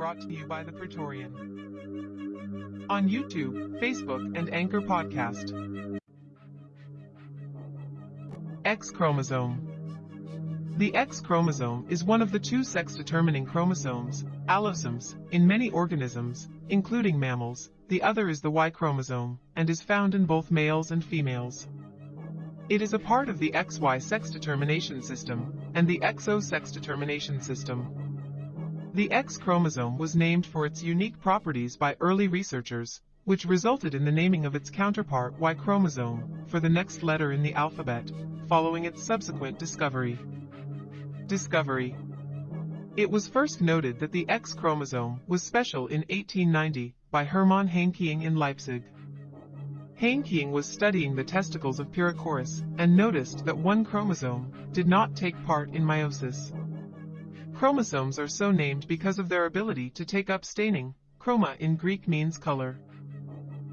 brought to you by the Praetorian. On YouTube, Facebook, and Anchor Podcast. X chromosome. The X chromosome is one of the two sex-determining chromosomes, allosomes, in many organisms, including mammals. The other is the Y chromosome, and is found in both males and females. It is a part of the XY sex determination system and the XO sex determination system. The X chromosome was named for its unique properties by early researchers, which resulted in the naming of its counterpart Y chromosome for the next letter in the alphabet, following its subsequent discovery. Discovery It was first noted that the X chromosome was special in 1890 by Hermann Henking in Leipzig. Heinking was studying the testicles of Pyrrhocoris and noticed that one chromosome did not take part in meiosis. Chromosomes are so named because of their ability to take up staining. Chroma in Greek means color.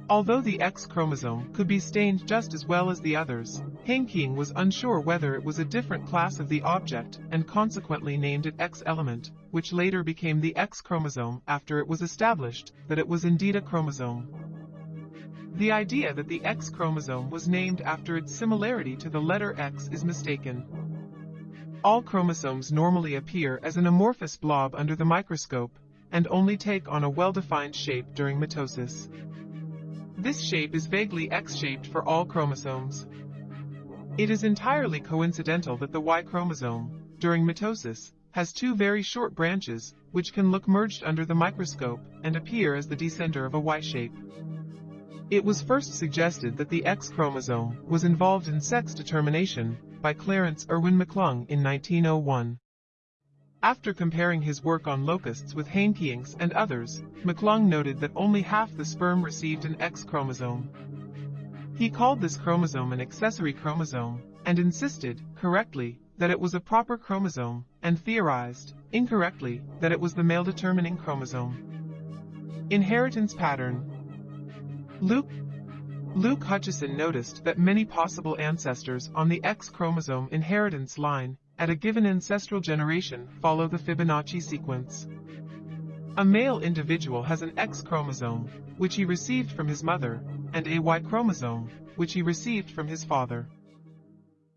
Although the X chromosome could be stained just as well as the others, Henking was unsure whether it was a different class of the object and consequently named it X element, which later became the X chromosome after it was established that it was indeed a chromosome. The idea that the X chromosome was named after its similarity to the letter X is mistaken. All chromosomes normally appear as an amorphous blob under the microscope, and only take on a well-defined shape during mitosis. This shape is vaguely X-shaped for all chromosomes. It is entirely coincidental that the Y chromosome, during mitosis, has two very short branches, which can look merged under the microscope and appear as the descender of a Y shape. It was first suggested that the X chromosome was involved in sex determination by Clarence Irwin McClung in 1901. After comparing his work on locusts with Henking's and others, McClung noted that only half the sperm received an X chromosome. He called this chromosome an accessory chromosome, and insisted, correctly, that it was a proper chromosome, and theorized, incorrectly, that it was the male determining chromosome. Inheritance pattern Luke Luke Hutchison noticed that many possible ancestors on the X chromosome inheritance line at a given ancestral generation follow the Fibonacci sequence. A male individual has an X chromosome, which he received from his mother, and a Y chromosome, which he received from his father.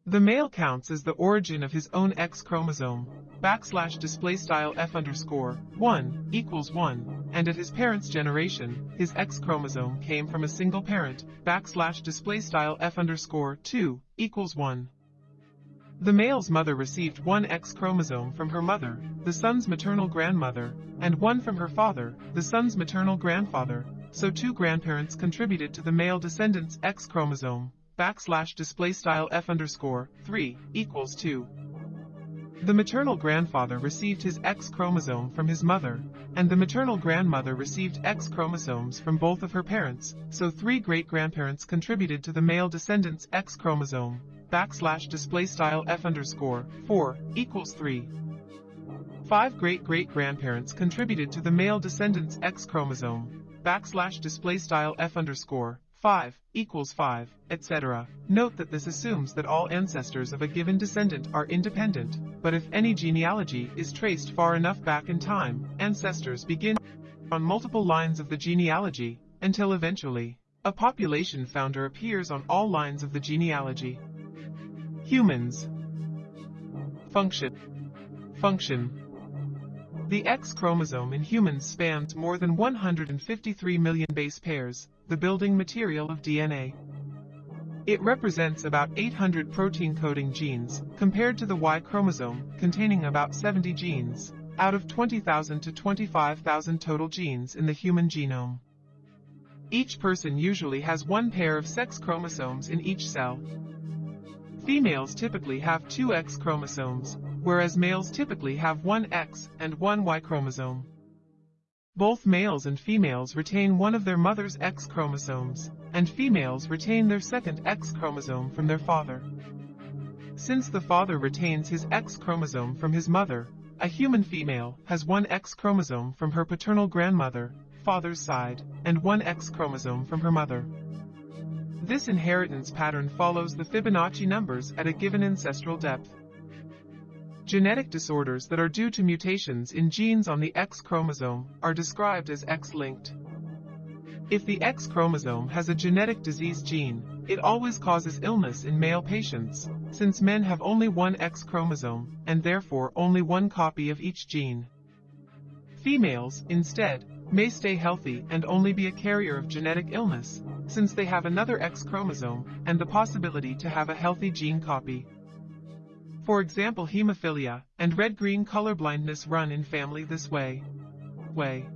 The male counts as the origin of his own X chromosome, backslash display style F underscore 1 equals 1, and at his parent's generation, his X chromosome came from a single parent, backslash display style F underscore 2 equals 1. The male's mother received one X chromosome from her mother, the son's maternal grandmother, and one from her father, the son's maternal grandfather, so two grandparents contributed to the male descendant's X chromosome backslash display style f underscore 3 equals 2. The maternal grandfather received his X chromosome from his mother, and the maternal grandmother received X chromosomes from both of her parents, so three great-grandparents contributed to the male descendant's X chromosome, backslash display style f underscore 4 equals 3. Five great-great-grandparents contributed to the male descendant's X chromosome, backslash display style f underscore 5 equals 5, etc. Note that this assumes that all ancestors of a given descendant are independent, but if any genealogy is traced far enough back in time, ancestors begin on multiple lines of the genealogy, until eventually, a population founder appears on all lines of the genealogy. Humans Function Function the X chromosome in humans spans more than 153 million base pairs, the building material of DNA. It represents about 800 protein-coding genes, compared to the Y chromosome, containing about 70 genes, out of 20,000 to 25,000 total genes in the human genome. Each person usually has one pair of sex chromosomes in each cell. Females typically have two X chromosomes, whereas males typically have one X and one Y chromosome. Both males and females retain one of their mother's X chromosomes, and females retain their second X chromosome from their father. Since the father retains his X chromosome from his mother, a human female has one X chromosome from her paternal grandmother, father's side, and one X chromosome from her mother. This inheritance pattern follows the Fibonacci numbers at a given ancestral depth. Genetic disorders that are due to mutations in genes on the X chromosome are described as X-linked. If the X chromosome has a genetic disease gene, it always causes illness in male patients, since men have only one X chromosome, and therefore only one copy of each gene. Females, instead, may stay healthy and only be a carrier of genetic illness, since they have another X chromosome and the possibility to have a healthy gene copy. For example hemophilia and red-green colorblindness run in family this way. Way.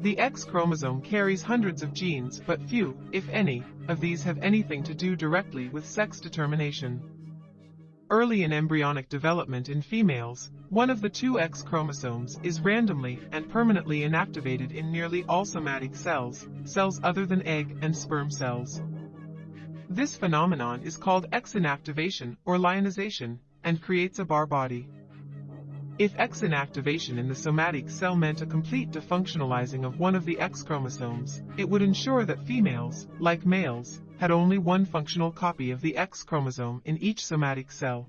The X chromosome carries hundreds of genes but few, if any, of these have anything to do directly with sex determination. Early in embryonic development in females, one of the two X chromosomes is randomly and permanently inactivated in nearly all somatic cells, cells other than egg and sperm cells. This phenomenon is called X inactivation or lyonization and creates a Barr body. If X inactivation in the somatic cell meant a complete defunctionalizing of one of the X chromosomes, it would ensure that females, like males, had only one functional copy of the X chromosome in each somatic cell.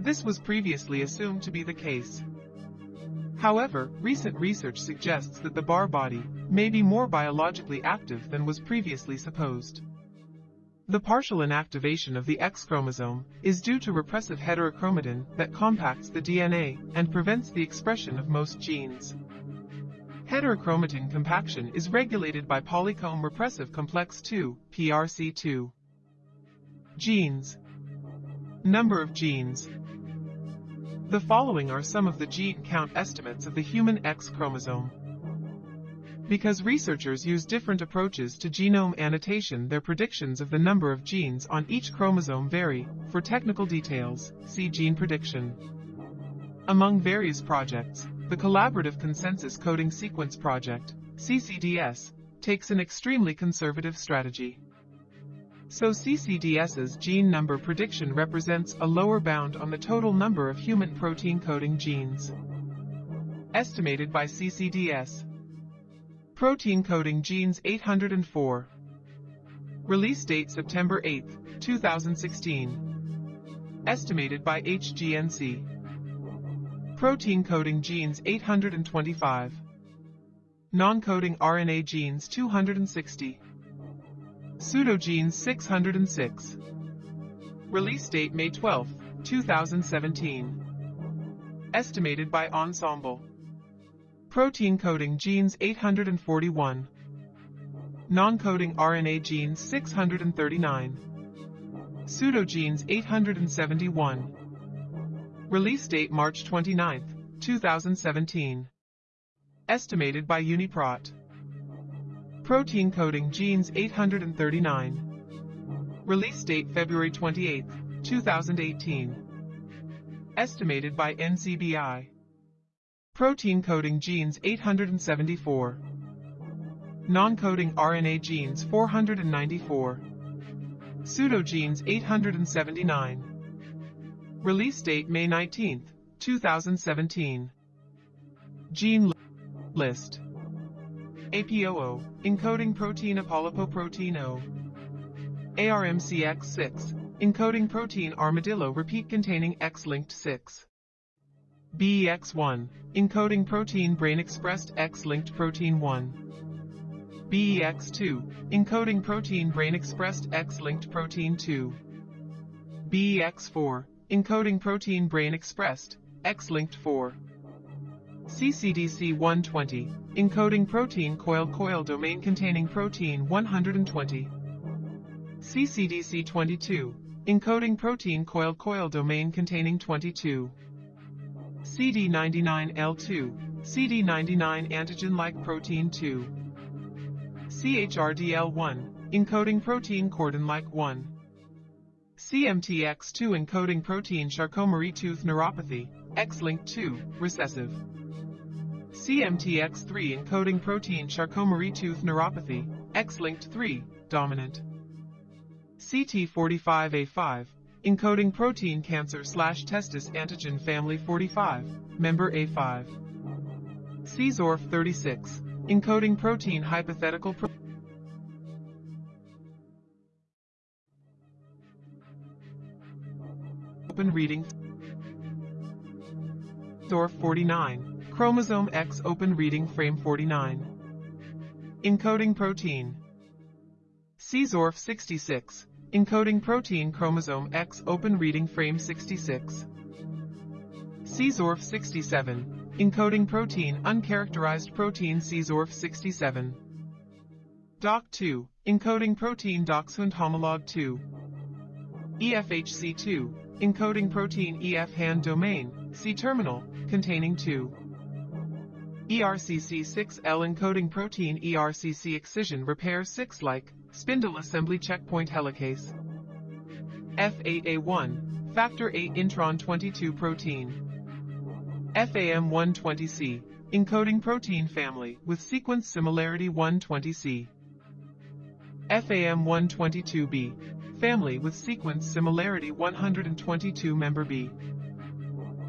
This was previously assumed to be the case. However, recent research suggests that the Barr body may be more biologically active than was previously supposed. The partial inactivation of the X chromosome is due to repressive heterochromatin that compacts the DNA and prevents the expression of most genes. Heterochromatin compaction is regulated by polycomb repressive complex 2, PRC2. Genes. Number of genes. The following are some of the gene count estimates of the human X chromosome. Because researchers use different approaches to genome annotation their predictions of the number of genes on each chromosome vary. For technical details, see gene prediction. Among various projects, the Collaborative Consensus Coding Sequence Project, CCDS, takes an extremely conservative strategy. So CCDS's gene number prediction represents a lower bound on the total number of human protein coding genes. Estimated by CCDS, Protein coding genes 804. Release date September 8, 2016. Estimated by HGNC. Protein coding genes 825. Non-coding RNA genes 260. Pseudogenes 606. Release date May 12, 2017. Estimated by Ensembl. Protein coding genes 841. Non-coding RNA genes 639. Pseudogenes 871. Release date March 29, 2017. Estimated by Uniprot. Protein coding genes 839. Release date February 28, 2018. Estimated by NCBI. Protein coding genes 874. Non-coding RNA genes 494. Pseudogenes 879. Release date May 19, 2017. Gene list. APOO, encoding protein apolipoprotein O. ARMCX6, encoding protein armadillo repeat containing X-linked 6. BEX1, encoding protein brain-expressed X-linked protein 1. BEX2, encoding protein brain-expressed X-linked protein 2. BEX4, encoding protein brain-expressed X-linked 4. CCDC120, encoding protein coil-coil domain containing protein 120. CCDC22, encoding protein coil-coil domain containing 22. CD99L2, CD99 antigen-like protein 2. CHRDL1, encoding protein chordin-like 1. CMTX2 encoding protein Charcot-Marie-Tooth neuropathy, X-linked 2, recessive. CMTX3 encoding protein Charcot-Marie-Tooth neuropathy, X-linked 3, dominant. CT45A5, encoding protein cancer slash testis antigen family 45, member A5. CZORF 36, encoding protein hypothetical pro Open reading Dorf 49, chromosome X open reading frame 49. Encoding protein. CZORF 66, encoding protein chromosome X open reading frame 66. CZORF 67, encoding protein uncharacterized protein CZORF 67. DACH2, encoding protein dachshund homolog 2. EFHC2, encoding protein EF hand domain, C terminal, containing 2. ERCC6L encoding protein ERCC excision repair 6 like, spindle assembly checkpoint helicase. F8A1, factor 8 intron 22 protein. FAM120C, encoding protein family with sequence similarity 120C. FAM122B, family with sequence similarity 122 member B.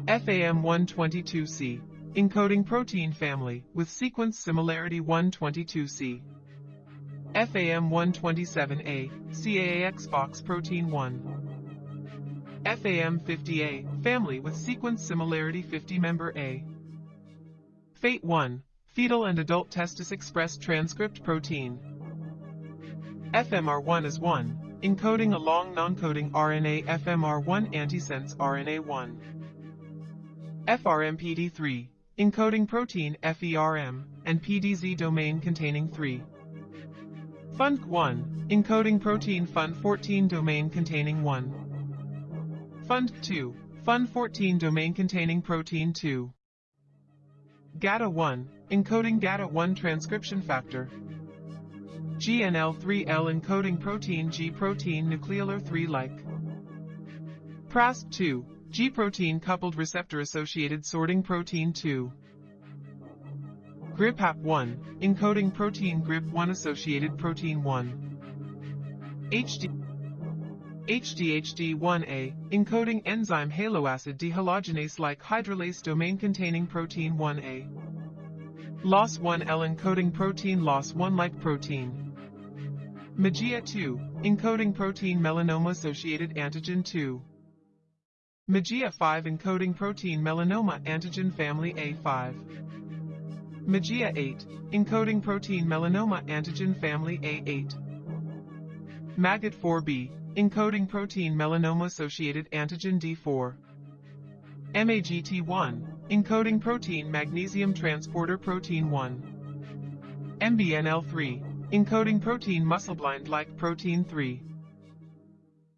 FAM122C, encoding protein family with sequence similarity 122C. FAM127A, CAAX box protein 1. FAM50A, family with sequence similarity 50 member A. FATE1, fetal and adult testis expressed transcript protein. FMR1 is 1, encoding a long non-coding RNA FMR1 antisense RNA1. FRMPD3, encoding protein FERM, and PDZ domain containing 3. FUNC1, encoding protein FUN14 domain containing 1. FUND2, FUN14 domain containing protein 2. GATA1, encoding GATA1 transcription factor. GNL3L encoding protein G protein nucleolar 3-like. PRASP2, G protein coupled receptor associated sorting protein 2. GRIPAP1, encoding protein GRIP1 associated protein 1. HD HDHD1A, encoding enzyme haloacid dehalogenase-like hydrolase domain containing protein 1A. LOS1L encoding protein LOS1-like protein. MAGEA2, encoding protein melanoma-associated antigen 2. MAGEA5 encoding protein melanoma antigen family A5. MAGEA8, encoding protein melanoma antigen family A8. MAGED4B, encoding protein melanoma-associated antigen D4. MAGT1, encoding protein magnesium transporter protein 1. MBNL3, encoding protein muscleblind-like protein 3.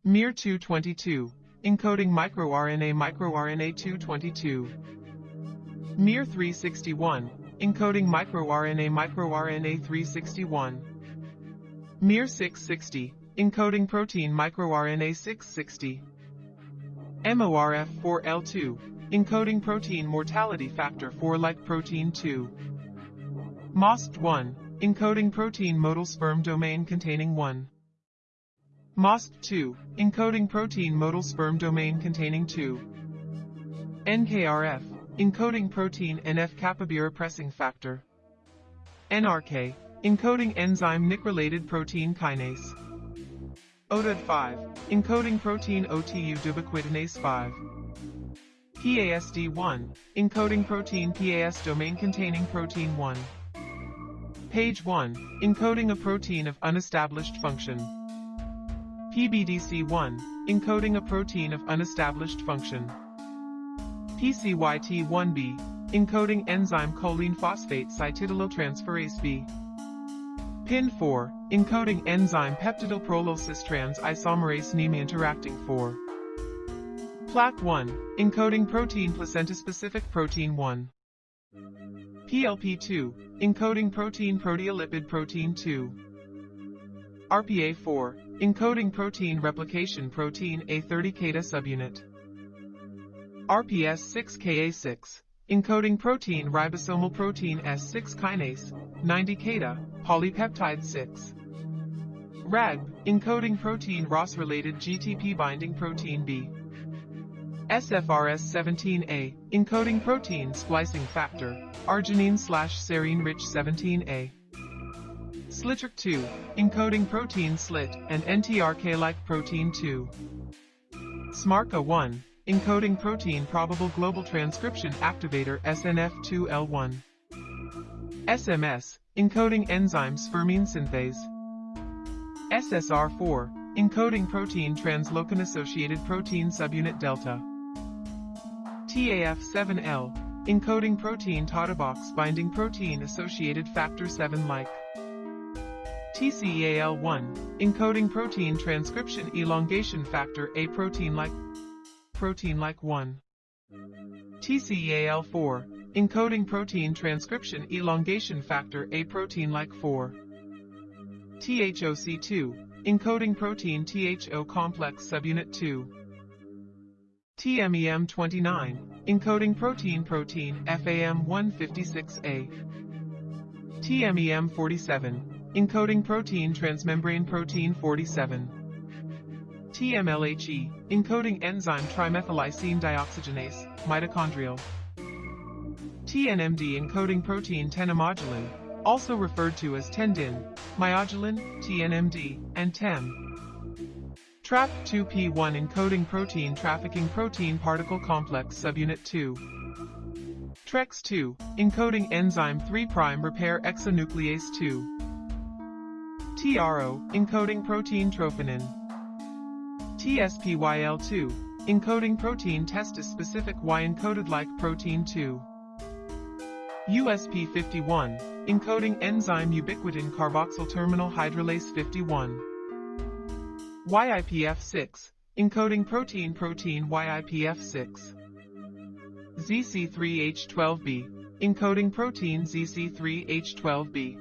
MIR222, encoding microRNA microRNA 222. MIR361, encoding microRNA microRNA 361. MIR660, encoding protein microRNA 660. MORF4L2, encoding protein mortality factor 4 like protein 2. MOST1, encoding protein motile sperm domain containing 1. MOST2, encoding protein motile sperm domain containing 2. NKRF, encoding protein NF-kappa repressing factor. NRK, encoding enzyme NIK-related protein kinase. OTUD5, encoding protein OTU ubiquitinase 5. PASD1, encoding protein PAS domain containing protein 1. Page 1, encoding a protein of unestablished function. PBDC1, encoding a protein of unestablished function. PCYT1B, encoding enzyme choline phosphate cytidylyltransferase B. PIN4, encoding enzyme peptidylprolyl cis-trans isomerase NIMA interacting 4. PLAC1, encoding protein placenta-specific protein 1. PLP2, encoding protein proteolipid protein 2. RPA4, encoding protein replication protein A30 Kata subunit. RPS6KA6, encoding protein ribosomal protein S6 kinase, 90 Kata, polypeptide 6. RAG, encoding protein Ras-related GTP binding protein B. SFRS17A, encoding protein splicing factor, arginine slash serine rich 17A. SLITRK2, encoding protein SLIT and NTRK-like protein 2. SMARCA1, encoding protein probable global transcription activator SNF2L1. SMS, encoding enzyme spermine synthase. SSR4, encoding protein translocon-associated protein subunit delta. TAF7L, encoding protein TATA-box binding protein associated factor 7 like. TCEAL1, encoding protein transcription elongation factor A protein like protein like 1. TCEAL4, encoding protein transcription elongation factor A protein like 4. THOC2, encoding protein THO complex subunit 2. TMEM29, encoding protein protein FAM156A. TMEM47, encoding protein transmembrane protein 47. TMLHE, encoding enzyme trimethyllysine dioxygenase, mitochondrial. TNMD encoding protein tenomodulin, also referred to as tendin, myodulin, TNMD, and TEM. TRAP2P1 encoding protein trafficking protein particle complex subunit 2. TREX2, encoding enzyme 3' repair exonuclease 2. TRO, encoding protein trophinin. TSPYL2, encoding protein testis-specific Y-encoded like protein 2. USP51, encoding enzyme ubiquitin carboxyl terminal hydrolase 51. YIPF6, encoding protein protein YIPF6. ZC3H12B, encoding protein ZC3H12B.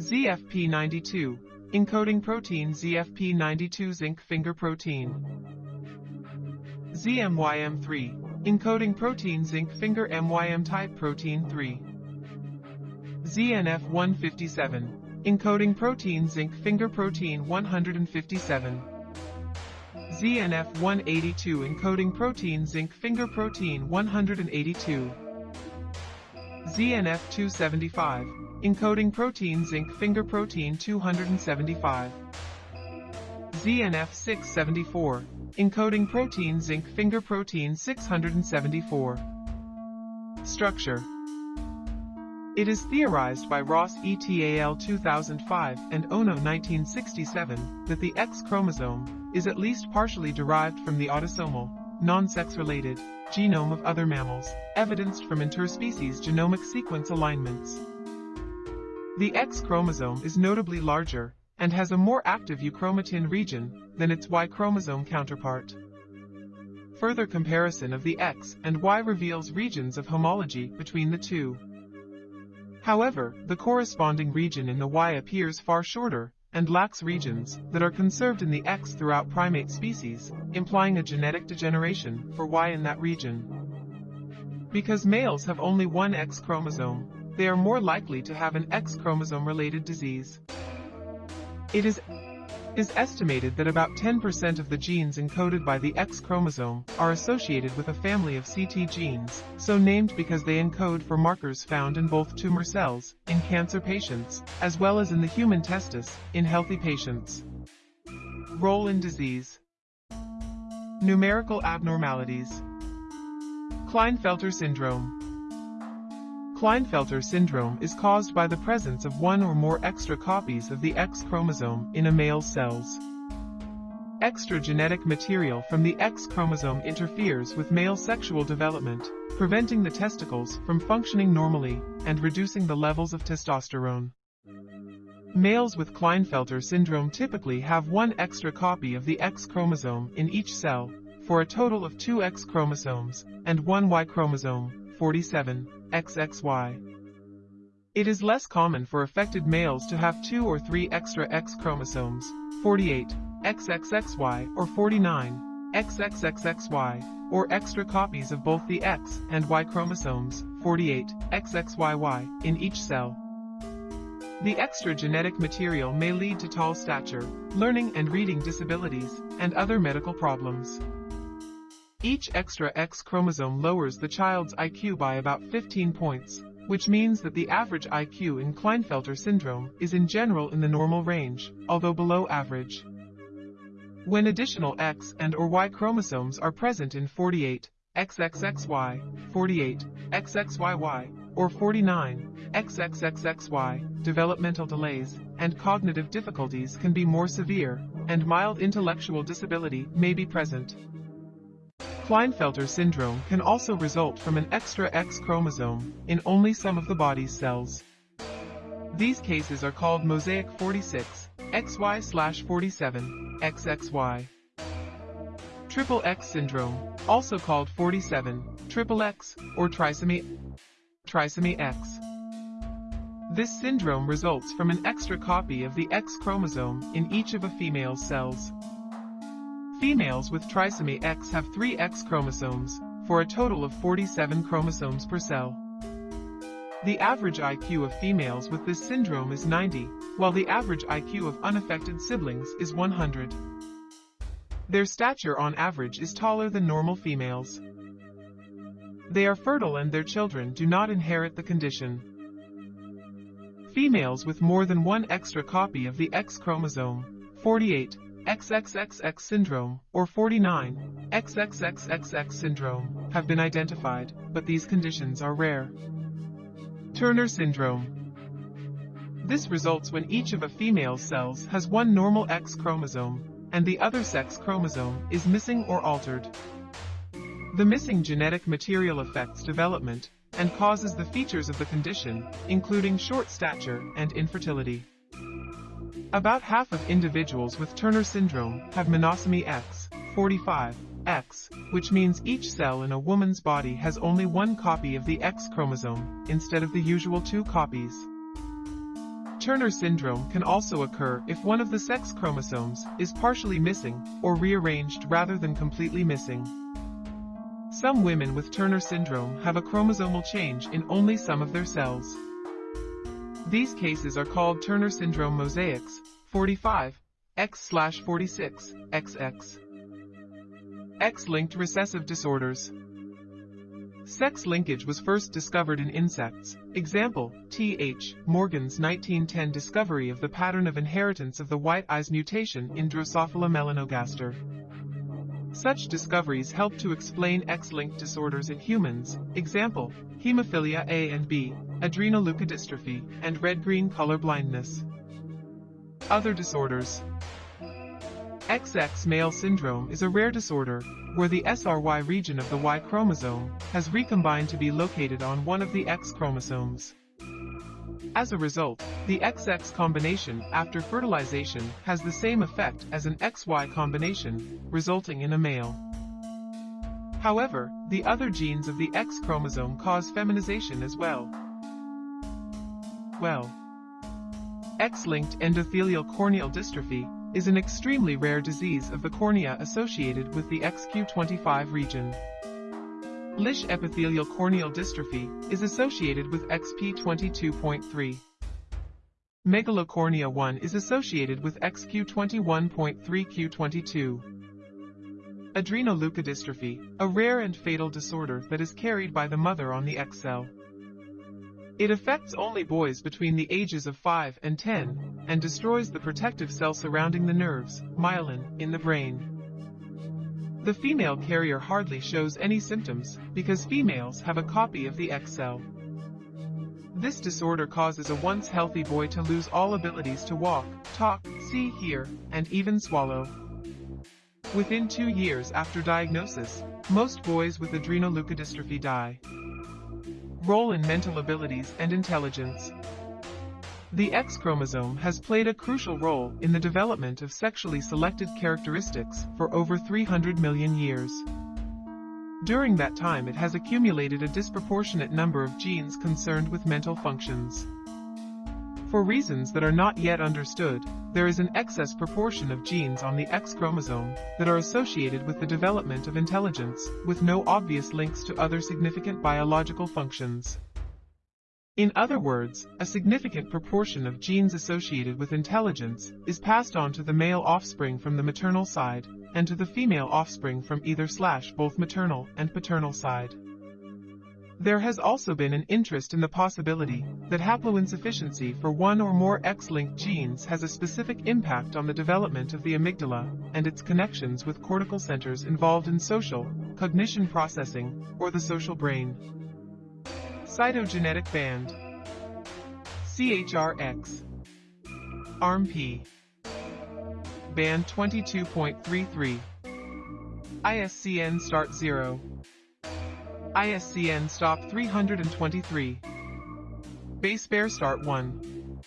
ZFP92, encoding protein ZFP92 zinc finger protein. ZMYM3, encoding protein zinc finger MYM type protein 3. ZNF157, encoding protein zinc finger protein 157. ZNF182 encoding protein zinc finger protein 182. ZNF275, encoding protein zinc finger protein 275. ZNF674, encoding protein zinc finger protein 674. Structure It is theorized by Ross et al. 2005 and Ohno 1967 that the X chromosome is at least partially derived from the autosomal, non-sex-related, genome of other mammals, evidenced from interspecies genomic sequence alignments. The X chromosome is notably larger and has a more active euchromatin region than its Y chromosome counterpart. Further comparison of the X and Y reveals regions of homology between the two. However, the corresponding region in the Y appears far shorter and lacks regions that are conserved in the X throughout primate species, implying a genetic degeneration for Y in that region. Because males have only one X chromosome, they are more likely to have an X chromosome-related disease. It is is estimated that about 10% of the genes encoded by the X chromosome are associated with a family of CT genes, so named because they encode for markers found in both tumor cells, in cancer patients, as well as in the human testis, in healthy patients. Role in disease. Numerical abnormalities. Klinefelter syndrome. Klinefelter syndrome is caused by the presence of one or more extra copies of the X chromosome in a male's cells. Extra genetic material from the X chromosome interferes with male sexual development, preventing the testicles from functioning normally and reducing the levels of testosterone. Males with Klinefelter syndrome typically have one extra copy of the X chromosome in each cell, for a total of two X chromosomes and one Y chromosome. 47, XXY. It is less common for affected males to have two or three extra X chromosomes, 48, XXXY or 49, XXXXY, or extra copies of both the X and Y chromosomes, 48, XXYY, in each cell. The extra genetic material may lead to tall stature, learning and reading disabilities, and other medical problems. Each extra X chromosome lowers the child's IQ by about 15 points, which means that the average IQ in Klinefelter syndrome is in general in the normal range, although below average. When additional X and or Y chromosomes are present in 48, XXXY, 48, XXYY, or 49, XXXXY, developmental delays and cognitive difficulties can be more severe, and mild intellectual disability may be present. Klinefelter syndrome can also result from an extra X chromosome in only some of the body's cells. These cases are called mosaic 46, XY-47, XXY. Triple X syndrome, also called 47, triple X, or trisomy, trisomy X. This syndrome results from an extra copy of the X chromosome in each of a female's cells. Females with trisomy X have three X chromosomes, for a total of 47 chromosomes per cell. The average IQ of females with this syndrome is 90, while the average IQ of unaffected siblings is 100. Their stature on average is taller than normal females. They are fertile and their children do not inherit the condition. Females with more than one extra copy of the X chromosome, 48, XXXX syndrome, or 49, XXXXX syndrome, have been identified, but these conditions are rare. Turner syndrome. This results when each of a female's cells has one normal X chromosome, and the other sex chromosome is missing or altered. The missing genetic material affects development and causes the features of the condition, including short stature and infertility. About half of individuals with Turner syndrome have monosomy X, 45, X, which means each cell in a woman's body has only one copy of the X chromosome, instead of the usual two copies. Turner syndrome can also occur if one of the sex chromosomes is partially missing or rearranged rather than completely missing. Some women with Turner syndrome have a chromosomal change in only some of their cells. These cases are called Turner syndrome mosaics, 45, X-46, XX. X-linked recessive disorders. Sex linkage was first discovered in insects. Example, T.H. Morgan's 1910 discovery of the pattern of inheritance of the white eyes mutation in Drosophila melanogaster. Such discoveries help to explain X-linked disorders in humans. Example, hemophilia A and B, adrenoleukodystrophy, and red-green color blindness. Other disorders. XX male syndrome is a rare disorder where the SRY region of the Y chromosome has recombined to be located on one of the X chromosomes. As a result, the XX combination after fertilization has the same effect as an XY combination, resulting in a male. However, the other genes of the X chromosome cause feminization as well. Well, X-linked endothelial corneal dystrophy is an extremely rare disease of the cornea associated with the XQ25 region. Lisch epithelial corneal dystrophy is associated with XP22.3. Megalocornea 1 is associated with XQ21.3Q22. Adrenoleukodystrophy, a rare and fatal disorder that is carried by the mother on the X cell. It affects only boys between the ages of 5 and 10, and destroys the protective cell surrounding the nerves, myelin, in the brain. The female carrier hardly shows any symptoms, because females have a copy of the X cell. This disorder causes a once healthy boy to lose all abilities to walk, talk, see, hear, and even swallow. Within two years after diagnosis, most boys with adrenoleukodystrophy die role in mental abilities and intelligence. The X chromosome has played a crucial role in the development of sexually selected characteristics for over 300 million years. During that time it has accumulated a disproportionate number of genes concerned with mental functions. For reasons that are not yet understood, there is an excess proportion of genes on the X chromosome that are associated with the development of intelligence, with no obvious links to other significant biological functions. In other words, a significant proportion of genes associated with intelligence is passed on to the male offspring from the maternal side, and to the female offspring from either slash both maternal and paternal side. There has also been an interest in the possibility that haploinsufficiency for one or more X-linked genes has a specific impact on the development of the amygdala and its connections with cortical centers involved in social, cognition processing, or the social brain. Cytogenetic band. CHRX ARMP Band 22.33 ISCN Start 0 ISCN stop 323. Base pair start 1.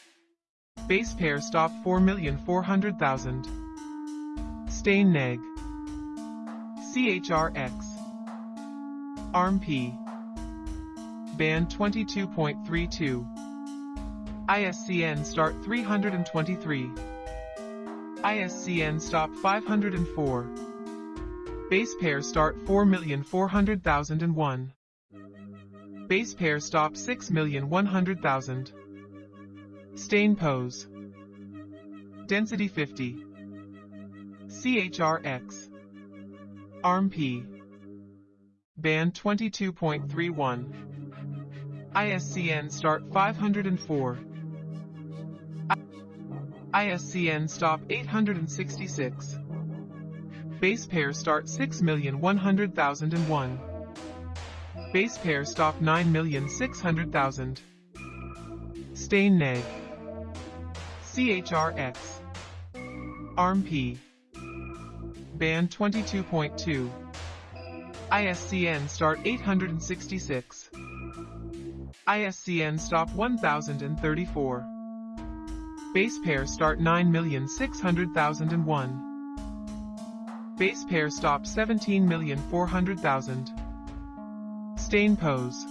Base pair stop 4,400,000. Stain neg. CHRX. ARMP. Band 22.32. ISCN start 323. ISCN stop 504. Base pair start 4,400,001. Base pair stop 6,100,000. Stain pose. Density 50. CHRX. ARMP. Band 22.31. ISCN start 504. ISCN stop 866. Base pair start 6,100,001. Base pair stop 9,600,000. Stain neg. CHRX. ARMP. Band 22.2. ISCN start 866. ISCN stop 1034. Base pair start 9,600,001. Base pair stop 17,400,000. Stain pose.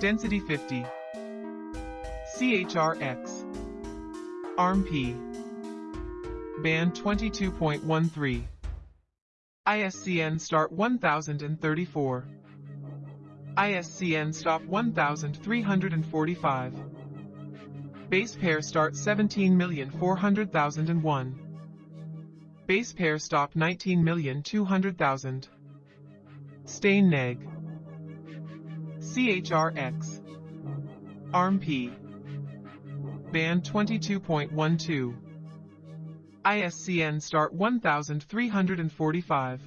Density 50. CHRX. ARMP. Band 22.13. ISCN start 1034. ISCN stop 1345. Base pair start 17,400,001. Base pair stop 19,200,000. Stain neg. CHRX. ARMP. Band 22.12. ISCN start 1345.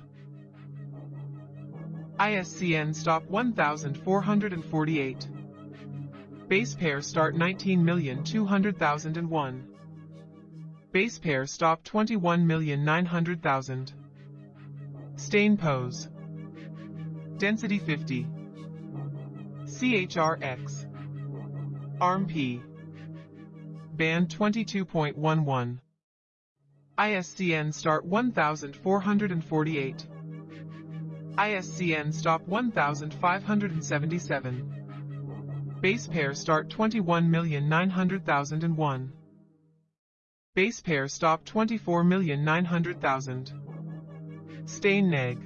ISCN stop 1448. Base pair start 19,200,001. Base pair stop 21,900,000. Stain pose. Density 50. CHRX. ARMP. Band 22.11. ISCN start 1448. ISCN stop 1577. Base pair start 21,900,001. Base pair stop 24,900,000. Stain neg.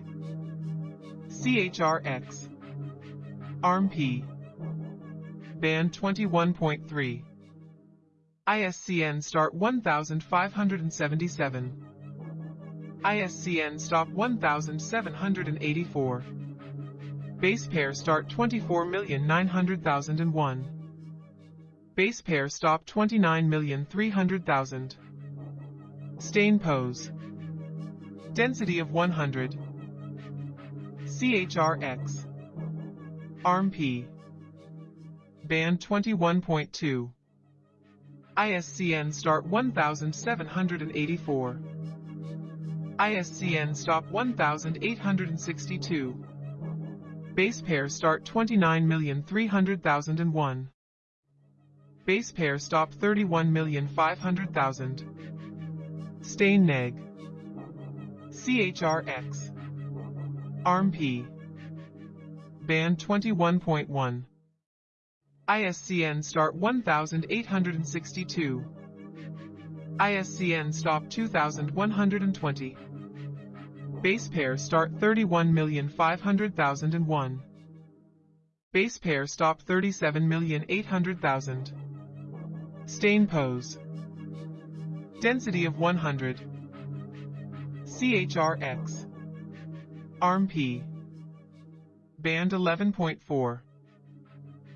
CHRX. ARMP. Band 21.3. ISCN start 1577. ISCN stop 1784. Base pair start 24,900,001. Base pair stop 29,300,000. Stain pose. Density of 100. CHRX. ARMP. Band 21.2. ISCN start 1784. ISCN stop 1862. Base pair start 29,300,001. Base pair stop 31,500,000. Stain neg. CHRX. ARMP. Band 21.1. ISCN start 1862. ISCN stop 2120. Base pair start 31,500,001. Base pair stop 37,800,000. Stain pose. Density of 100. CHRX. ARMP. Band 11.4.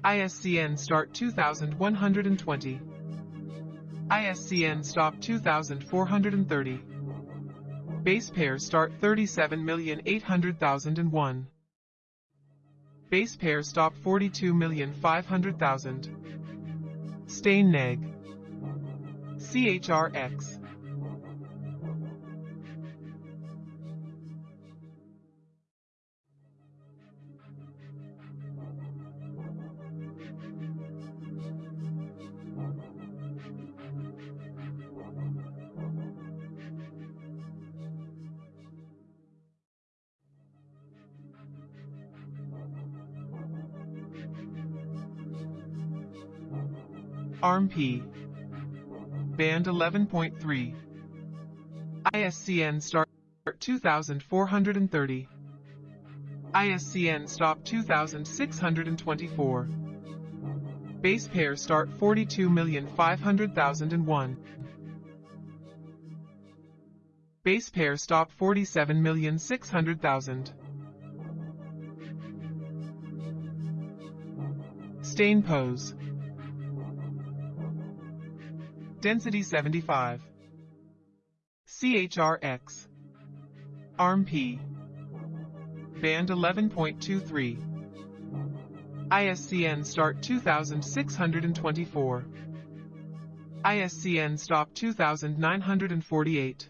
ISCN Start 2120. ISCN Stop 2430. Base pair Start 37,800,001. Base pair Stop 42,500,000. Stain neg. CHRX. P. Band 11.3. ISCN Start 2430. ISCN Stop 2624. Base pair Start 42,500,001. Base pair Stop 47,600,000. Stain pose. Density 75. CHRX. ARM-P. Band 11.23. ISCN Start 2624. ISCN Stop 2948.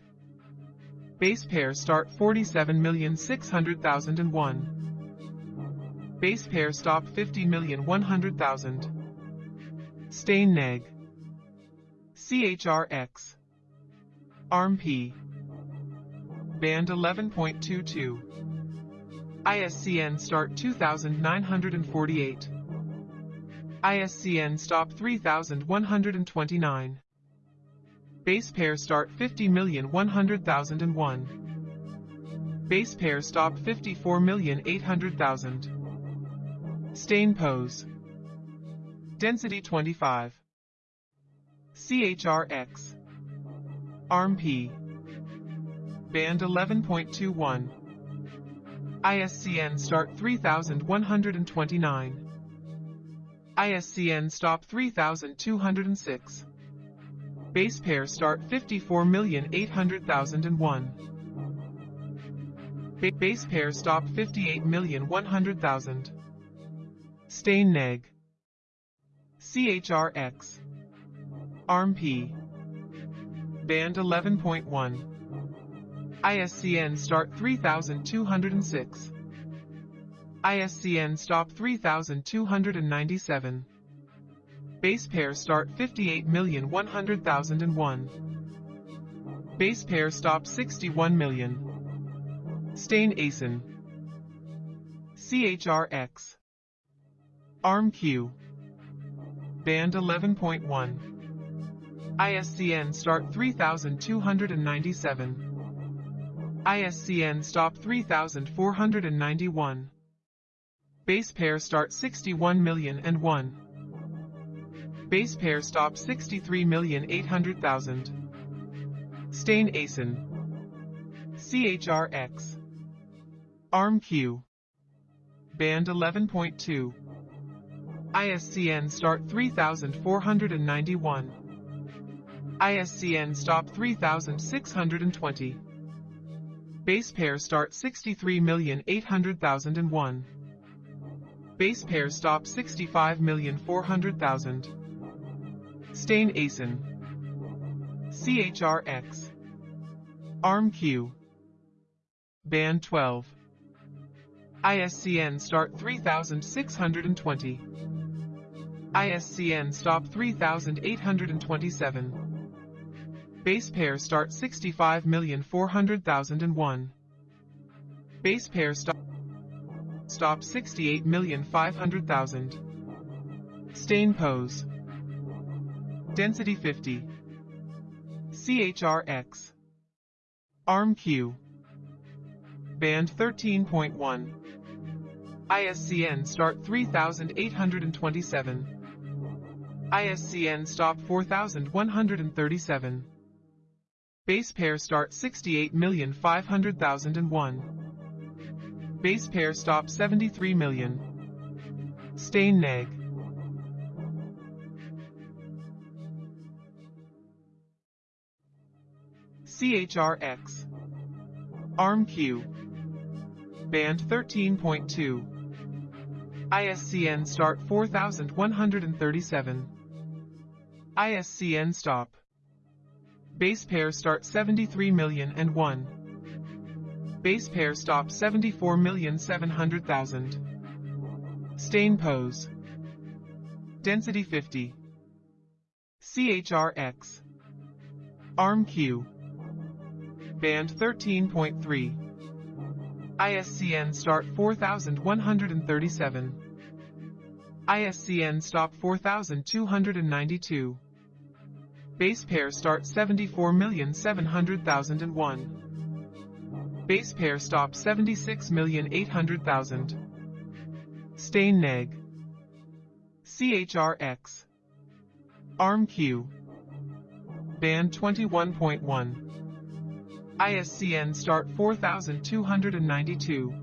Base pair Start 47,600,001. Base pair Stop 50,100,000. Stain neg. CHRX. ARM-P. Band 11.22. ISCN Start 2948. ISCN Stop 3129. Base pair Start 50,100,001. Base pair Stop 54,800,000. Stain pose. Density 25. CHRX. ARM-P. Band 11.21. ISCN Start 3129. ISCN Stop 3206. Base pair Start 54,800,001. Ba base pair Stop 58,100,000. Stain neg. CHRX. ARM-P. Band 11.1. ISCN Start 3206. ISCN Stop 3297. Base pair Start 58,100,001. Base pair Stop 61 million. Stain acen. CHRX. ARM-Q. Band 11.1. ISCN Start 3297. ISCN Stop 3491. Base pair Start 61 million and 1. Base pair Stop 63 million 800,000. Stain acen. CHRX. ARM-Q. Band 11.2. ISCN Start 3491. ISCN Stop 3620. Base pair Start 63,800,001. Base pair Stop 65,400,000. Stain acen. CHRX. ARM-Q. Band 12. ISCN Start 3620. ISCN Stop 3827. Base pair Start 65,400,001. Base pair Stop Stop 68,500,000. Stain pose. Density 50. CHRX. ARM-Q. Band 13.1. ISCN Start 3827. ISCN Stop 4137. Base pair Start 68,500,001. Base pair stop 73 million. Stain neg. CHRX. ARM Q. Band 13.2. ISCN start 4137. ISCN stop. Base pair start 73 million and 1. Base pair stop 74 million 700,000. Stain pose. Density 50. CHRX. ARM Q. Band 13.3. ISCN start 4137. ISCN stop 4292. Base pair start 74,700,001. Base pair stop 76,800,000. Stain neg. CHRX. ARM Q. Band 21.1. ISCN start 4292.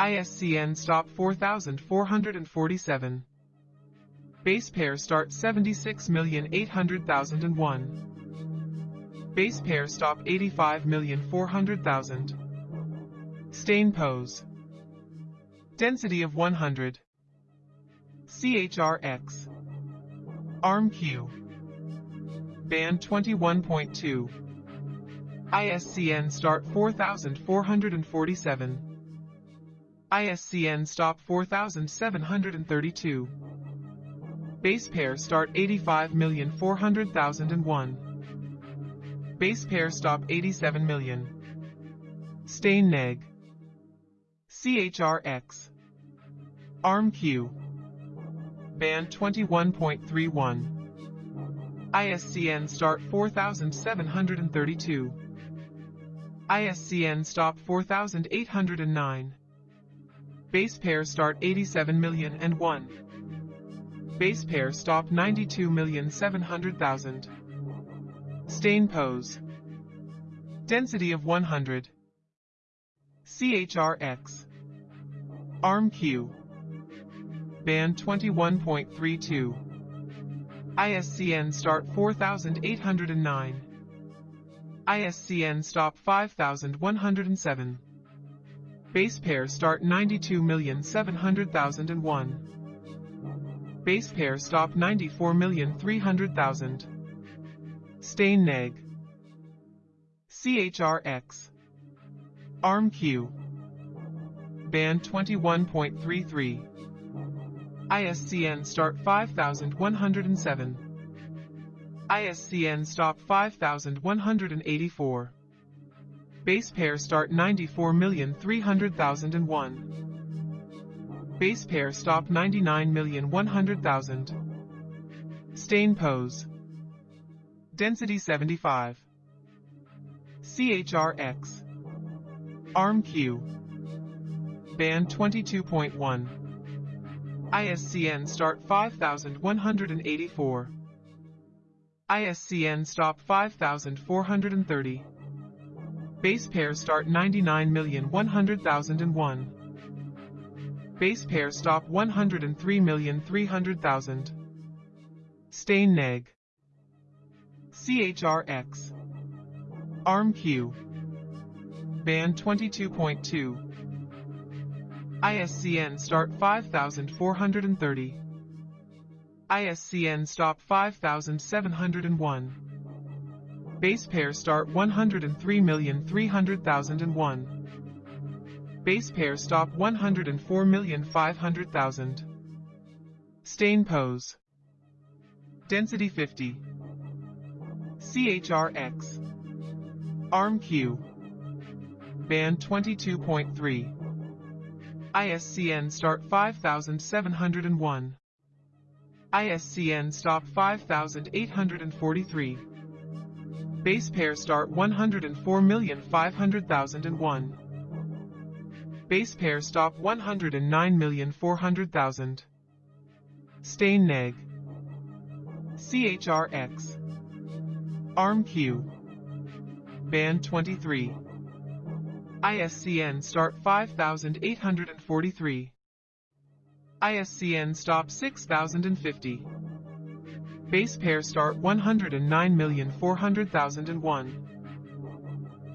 ISCN stop 4447. Base pair start 76,800,001. Base pair stop 85,400,000. Stain pose. Density of 100. CHRX. ARM Q. Band 21.2. ISCN start 4447. ISCN stop 4732. Base pair start 85,400,001. Base pair stop 87 million. Stain neg. CHRX. ARM Q. Band 21.31. ISCN start 4732. ISCN stop 4809. Base pair start 87 million and 1. Base pair stop 92,700,000. Stain pose. Density of 100. CHRX. ARM Q. Band 21.32. ISCN start 4809. ISCN stop 5107. Base pair start 92,700,001. Base pair stop 94,300,000. Stain neg. CHRX. ARM Q. Band 21.33. ISCN start 5107. ISCN stop 5184. Base pair start 94,300,001. Base pair stop 99,100,000. Stain pose. Density 75. CHRX. ARM Q. Band 22.1. ISCN start 5184. ISCN stop 5430. Base pair start 99,100,001. Base pair stop 103,300,000. Stain neg. CHRX. ARM Q. Band 22.2. ISCN start 5430. ISCN stop 5701. Base pair start 103,300,001. Base pair stop 104,500,000. Stain pose. Density 50. CHRX. ARM Q. Band 22.3. ISCN start 5701. ISCN stop 5843. Base pair start 104,500,001. Base pair stop 109,400,000. Stain neg. CHRX. ARM Q. Band 23. ISCN start 5843. ISCN stop 6050. Base pair start 109,400,001.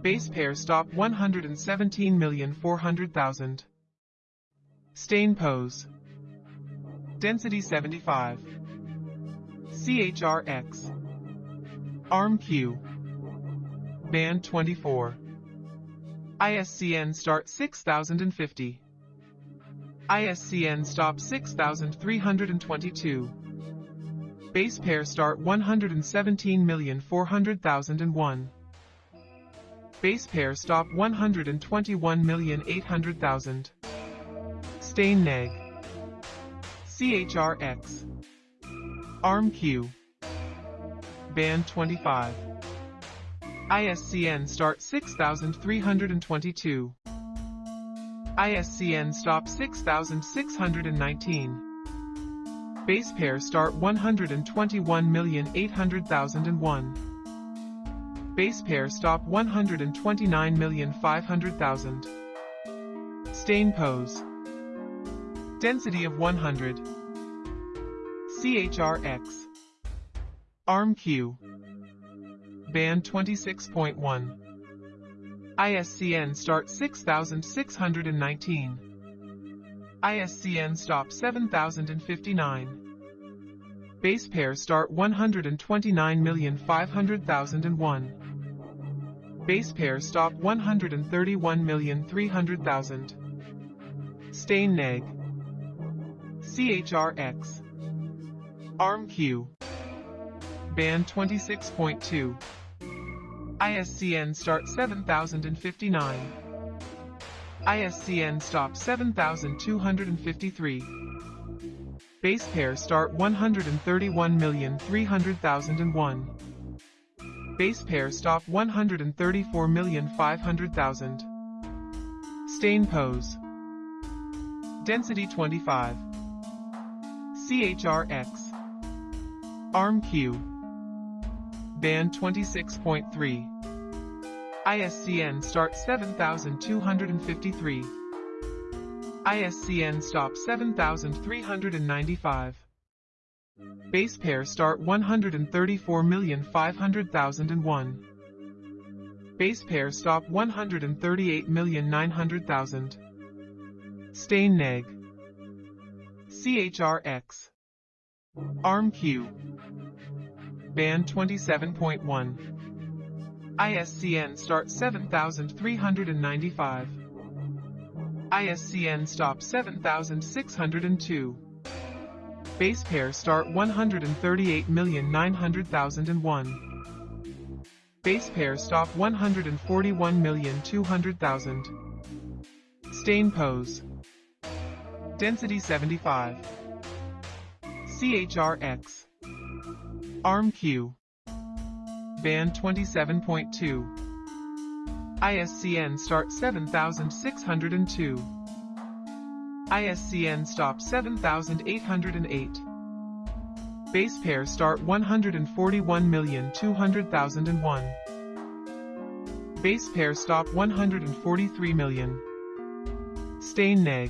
Base pair stop 117,400,000. Stain pose. Density 75. CHRX. Arm Q. Band 24. ISCN start 6050. ISCN stop 6322. Base pair start 117,400,001. Base pair stop 121,800,000. Stain neg. CHRX. Arm Q. Band 25. ISCN start 6322. ISCN stop 6619. Base pair start 121,800,001. Base pair stop 129,500,000. Stain pose. Density of 100. CHRX. Arm Q. Band 26.1. ISCN start 6619. ISCN stop 7059. Base pair start 129,500,001. Base pair stop 131,300,000. Stain neg. CHRX. Arm Q. Band 26.2. ISCN start 7059. ISCN stop 7253. Base pair start 131,300,001 base pair stop 134,500,000. Stain pose. Density 25. CHRX. Arm Q. Band 26.3. ISCN start 7253. ISCN stop 7395. Base pair start 134,500,001. Base pair stop 138,900,000. Stain neg. CHRX. Arm Q. Band 27.1. ISCN start 7395. ISCN stop 7602. Base pair start 138,900,001. Base pair stop 141,200,000. Stain pose. Density 75. CHRX. Arm Q. Band 27.2. ISCN start 7602. ISCN stop 7808. Base pair start 141,200,001. Base pair stop 143 million. Stain neg.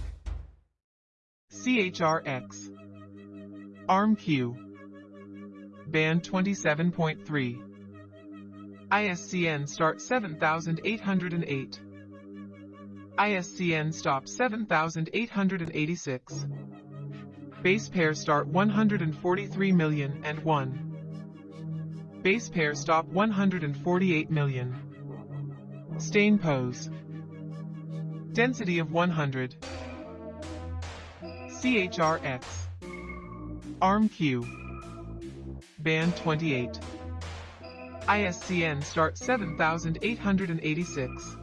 CHRX. Arm Q. Band 27.3. ISCN start 7808. ISCN stop 7886. Base pair start 143 million and 1. Base pair stop 148 million. Stain pose. Density of 100. CHRX. Arm Q. Band 28. ISCN start 7886.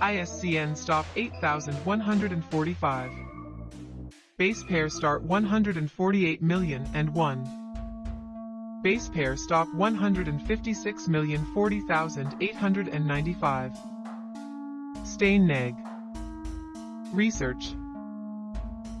ISCN stop 8145. Base pair start 148 million and 1. Base pair stop 156,040,895. Stain neg. Research.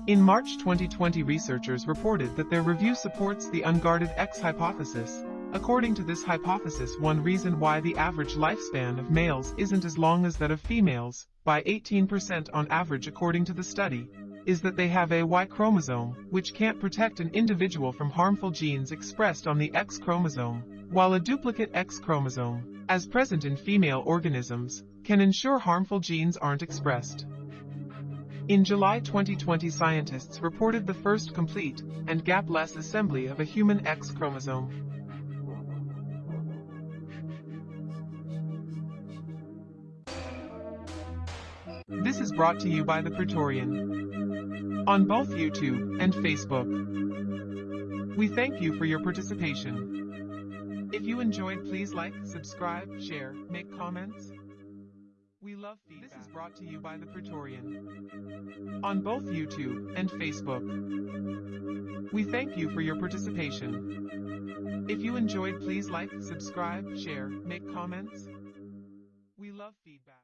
In March 2020 researchers reported that their review supports the unguarded X hypothesis, According to this hypothesis one reason why the average lifespan of males isn't as long as that of females, by 18% on average according to the study, is that they have a Y chromosome, which can't protect an individual from harmful genes expressed on the X chromosome, while a duplicate X chromosome, as present in female organisms, can ensure harmful genes aren't expressed. In July 2020 scientists reported the first complete and gapless assembly of a human X chromosome. This is brought to you by The Praetorian. On both YouTube and Facebook. We thank you for your participation. If you enjoyed please like, subscribe, share, make comments. We love feedback. This is brought to you by The Praetorian. On both YouTube and Facebook. We thank you for your participation. If you enjoyed please like, subscribe, share, make comments. We love feedback.